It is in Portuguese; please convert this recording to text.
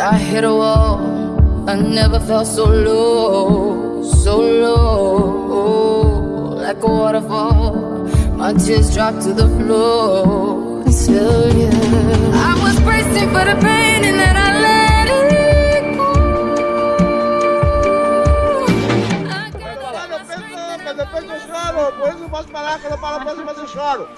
I hit a wall. I never felt so low, so low, like a waterfall. My tears dropped to the floor. Until you, I was bracing for the pain and then I let it go. I gave Mas depois eu choro, por eu posso falar, quando eu falo, depois eu choro.